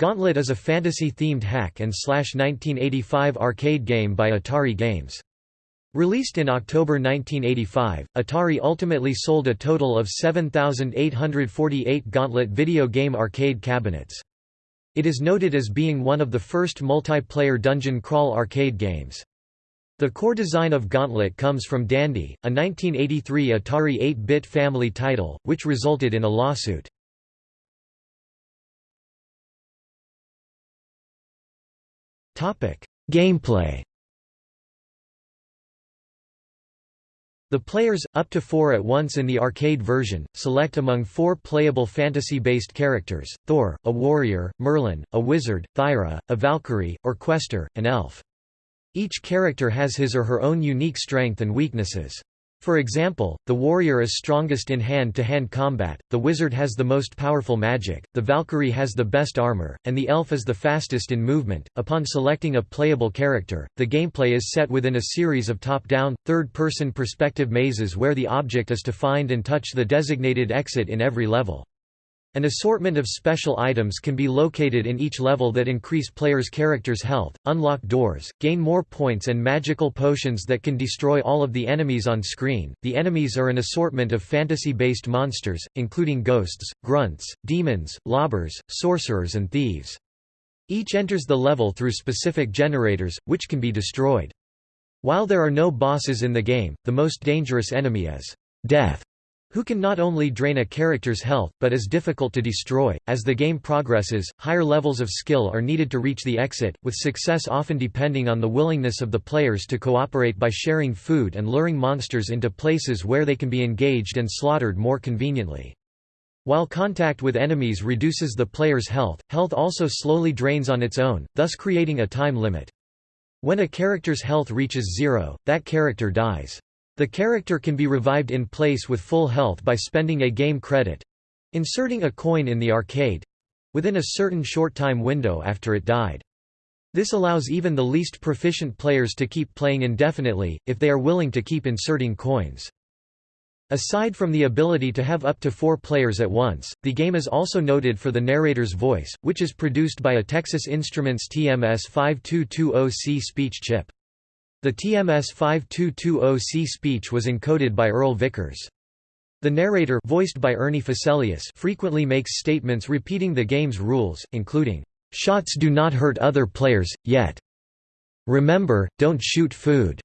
Gauntlet is a fantasy-themed hack-and-slash 1985 arcade game by Atari Games. Released in October 1985, Atari ultimately sold a total of 7,848 Gauntlet video game arcade cabinets. It is noted as being one of the first multiplayer dungeon crawl arcade games. The core design of Gauntlet comes from Dandy, a 1983 Atari 8-bit family title, which resulted in a lawsuit. Gameplay The players, up to four at once in the arcade version, select among four playable fantasy-based characters, Thor, a warrior, Merlin, a wizard, Thyra, a Valkyrie, or Questor, an elf. Each character has his or her own unique strength and weaknesses. For example, the warrior is strongest in hand-to-hand -hand combat, the wizard has the most powerful magic, the Valkyrie has the best armor, and the elf is the fastest in movement. Upon selecting a playable character, the gameplay is set within a series of top-down, third-person perspective mazes where the object is to find and touch the designated exit in every level. An assortment of special items can be located in each level that increase players' characters' health, unlock doors, gain more points and magical potions that can destroy all of the enemies on screen. The enemies are an assortment of fantasy-based monsters, including ghosts, grunts, demons, lobbers, sorcerers and thieves. Each enters the level through specific generators, which can be destroyed. While there are no bosses in the game, the most dangerous enemy is Death who can not only drain a character's health, but is difficult to destroy. As the game progresses, higher levels of skill are needed to reach the exit, with success often depending on the willingness of the players to cooperate by sharing food and luring monsters into places where they can be engaged and slaughtered more conveniently. While contact with enemies reduces the player's health, health also slowly drains on its own, thus creating a time limit. When a character's health reaches zero, that character dies. The character can be revived in place with full health by spending a game credit—inserting a coin in the arcade—within a certain short time window after it died. This allows even the least proficient players to keep playing indefinitely, if they are willing to keep inserting coins. Aside from the ability to have up to four players at once, the game is also noted for the narrator's voice, which is produced by a Texas Instruments TMS 5220C speech chip. The TMS 5220C speech was encoded by Earl Vickers. The narrator voiced by Ernie Fosselius frequently makes statements repeating the game's rules, including, "'Shots do not hurt other players, yet. Remember, don't shoot food.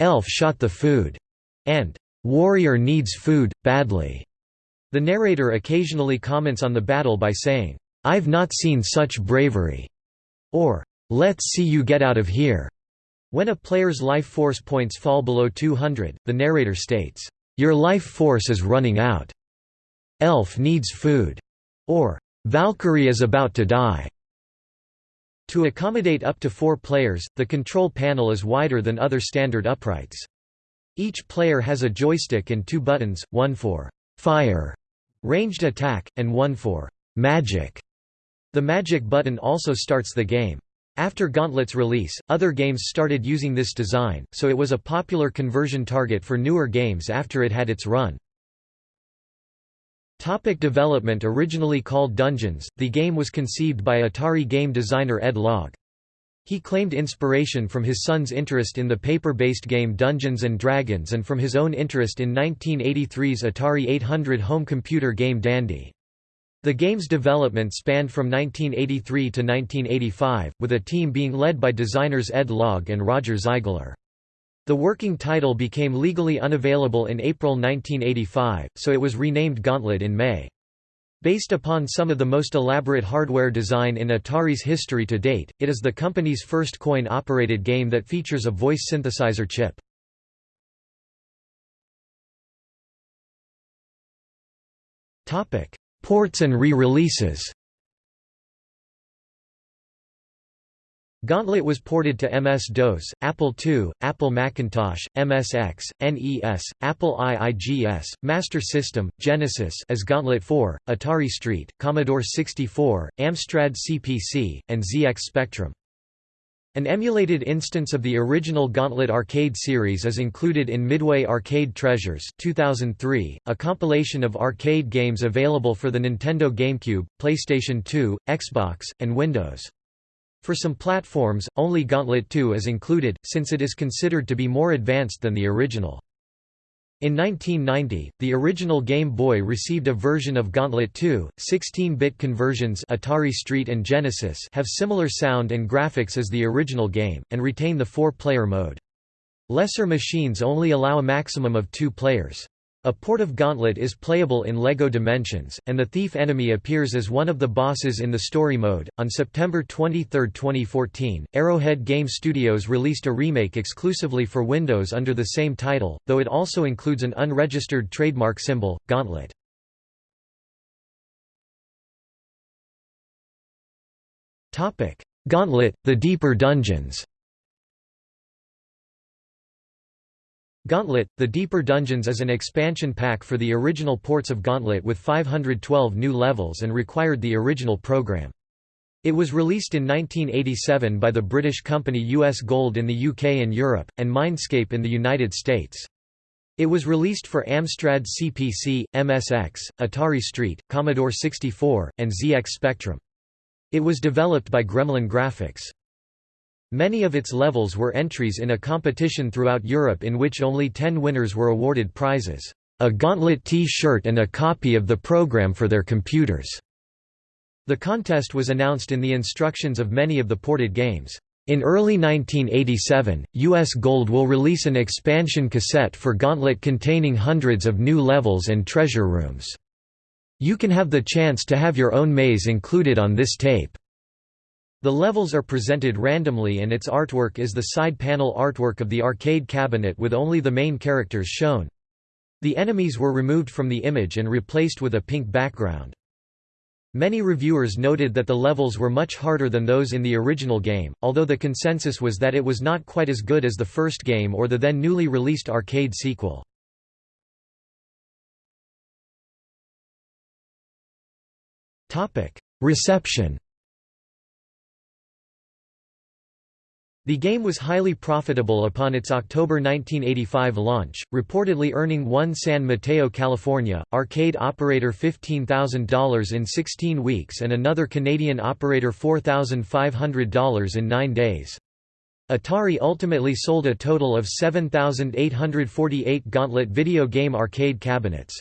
Elf shot the food." and "'Warrior needs food, badly." The narrator occasionally comments on the battle by saying, "'I've not seen such bravery' or "'Let's see you get out of here' When a player's life force points fall below 200, the narrator states, "'Your life force is running out. Elf needs food' or "'Valkyrie is about to die'". To accommodate up to four players, the control panel is wider than other standard uprights. Each player has a joystick and two buttons, one for «fire» ranged attack, and one for «magic». The magic button also starts the game. After Gauntlet's release, other games started using this design, so it was a popular conversion target for newer games after it had its run. Topic development Originally called Dungeons, the game was conceived by Atari game designer Ed Logg. He claimed inspiration from his son's interest in the paper-based game Dungeons & Dragons and from his own interest in 1983's Atari 800 home computer game Dandy. The game's development spanned from 1983 to 1985, with a team being led by designers Ed Logg and Roger Zeigler. The working title became legally unavailable in April 1985, so it was renamed Gauntlet in May. Based upon some of the most elaborate hardware design in Atari's history to date, it is the company's first coin-operated game that features a voice synthesizer chip. Ports and re-releases Gauntlet was ported to MS-DOS, Apple II, Apple Macintosh, MSX, NES, Apple IIGS, Master System, Genesis as Gauntlet 4, Atari ST, Commodore 64, Amstrad CPC, and ZX Spectrum. An emulated instance of the original Gauntlet arcade series is included in Midway Arcade Treasures 2003, a compilation of arcade games available for the Nintendo GameCube, PlayStation 2, Xbox, and Windows. For some platforms, only Gauntlet 2 is included, since it is considered to be more advanced than the original. In 1990, the original Game Boy received a version of Gauntlet 2. 16-bit conversions Atari ST and Genesis have similar sound and graphics as the original game, and retain the four-player mode. Lesser machines only allow a maximum of two players. A port of Gauntlet is playable in LEGO Dimensions, and the thief enemy appears as one of the bosses in the story mode. On September 23, 2014, Arrowhead Game Studios released a remake exclusively for Windows under the same title, though it also includes an unregistered trademark symbol, Gauntlet. Gauntlet, The Deeper Dungeons Gauntlet – The Deeper Dungeons is an expansion pack for the original ports of Gauntlet with 512 new levels and required the original program. It was released in 1987 by the British company US Gold in the UK and Europe, and Mindscape in the United States. It was released for Amstrad CPC, MSX, Atari ST, Commodore 64, and ZX Spectrum. It was developed by Gremlin Graphics. Many of its levels were entries in a competition throughout Europe in which only ten winners were awarded prizes, a Gauntlet T-shirt and a copy of the program for their computers. The contest was announced in the instructions of many of the ported games. In early 1987, US Gold will release an expansion cassette for Gauntlet containing hundreds of new levels and treasure rooms. You can have the chance to have your own maze included on this tape. The levels are presented randomly and its artwork is the side panel artwork of the arcade cabinet with only the main characters shown. The enemies were removed from the image and replaced with a pink background. Many reviewers noted that the levels were much harder than those in the original game, although the consensus was that it was not quite as good as the first game or the then newly released arcade sequel. Reception The game was highly profitable upon its October 1985 launch, reportedly earning one San Mateo, California, arcade operator $15,000 in 16 weeks and another Canadian operator $4,500 in nine days. Atari ultimately sold a total of 7,848 Gauntlet video game arcade cabinets.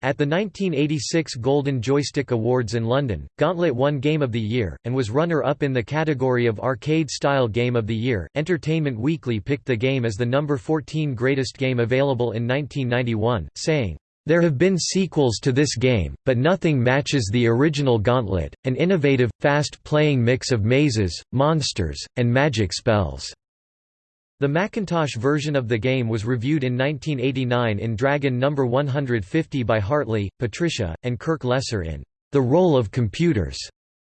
At the 1986 Golden Joystick Awards in London, Gauntlet won Game of the Year, and was runner-up in the category of Arcade-Style Game of the Year. Entertainment Weekly picked the game as the number 14 greatest game available in 1991, saying, there have been sequels to this game, but nothing matches the original Gauntlet, an innovative, fast-playing mix of mazes, monsters, and magic spells. The Macintosh version of the game was reviewed in 1989 in Dragon No. 150 by Hartley, Patricia, and Kirk Lesser in The Role of Computers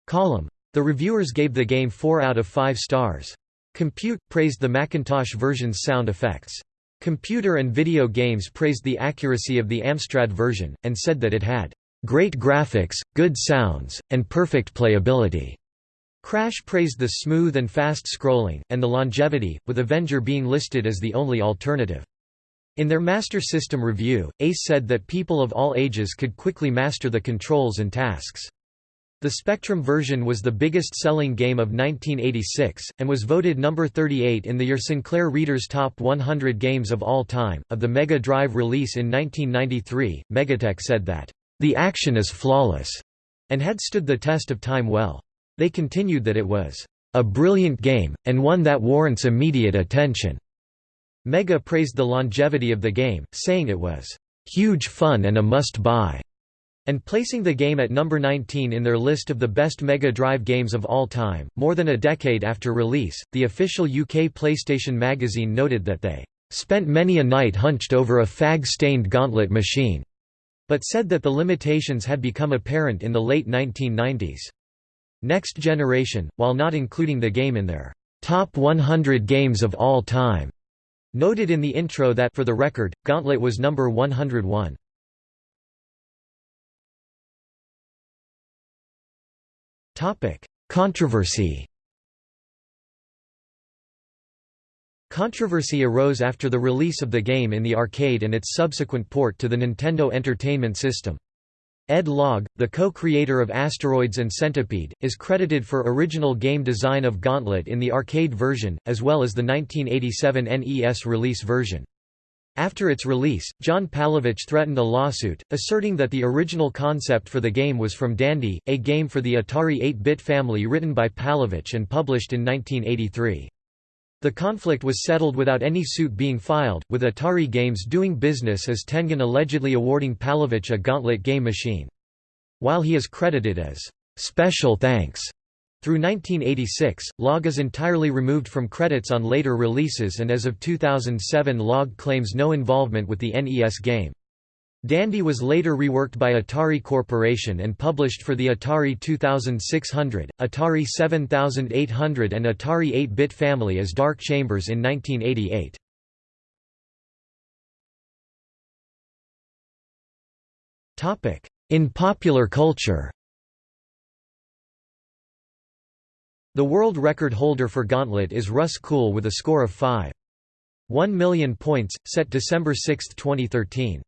column. The reviewers gave the game 4 out of 5 stars. Compute praised the Macintosh version's sound effects. Computer and Video Games praised the accuracy of the Amstrad version, and said that it had great graphics, good sounds, and perfect playability. Crash praised the smooth and fast scrolling, and the longevity, with Avenger being listed as the only alternative. In their Master System review, ACE said that people of all ages could quickly master the controls and tasks. The Spectrum version was the biggest selling game of 1986, and was voted number 38 in the Your Sinclair Reader's Top 100 Games of All Time. Of the Mega Drive release in 1993, Megatech said that, The action is flawless, and had stood the test of time well. They continued that it was a brilliant game, and one that warrants immediate attention. Mega praised the longevity of the game, saying it was huge fun and a must-buy, and placing the game at number 19 in their list of the best Mega Drive games of all time. More than a decade after release, the official UK PlayStation magazine noted that they spent many a night hunched over a fag-stained gauntlet machine, but said that the limitations had become apparent in the late 1990s. Next Generation, while not including the game in their top 100 games of all time, noted in the intro that for the record, Gauntlet was number 101. Topic: Controversy. Controversy arose after the release of the game in the arcade and its subsequent port to the Nintendo Entertainment System. Ed Logg, the co-creator of Asteroids and Centipede, is credited for original game design of Gauntlet in the arcade version, as well as the 1987 NES release version. After its release, John Palevich threatened a lawsuit, asserting that the original concept for the game was from Dandy, a game for the Atari 8-bit family written by Palevich and published in 1983. The conflict was settled without any suit being filed, with Atari Games doing business as Tengen allegedly awarding Palevich a Gauntlet game machine. While he is credited as special thanks through 1986, Logg is entirely removed from credits on later releases and as of 2007 Logg claims no involvement with the NES game. Dandy was later reworked by Atari Corporation and published for the Atari 2600, Atari 7800 and Atari 8-bit family as Dark Chambers in 1988. In popular culture The world record holder for Gauntlet is Russ Kuhl with a score of 5. 1 million points, set December 6, 2013.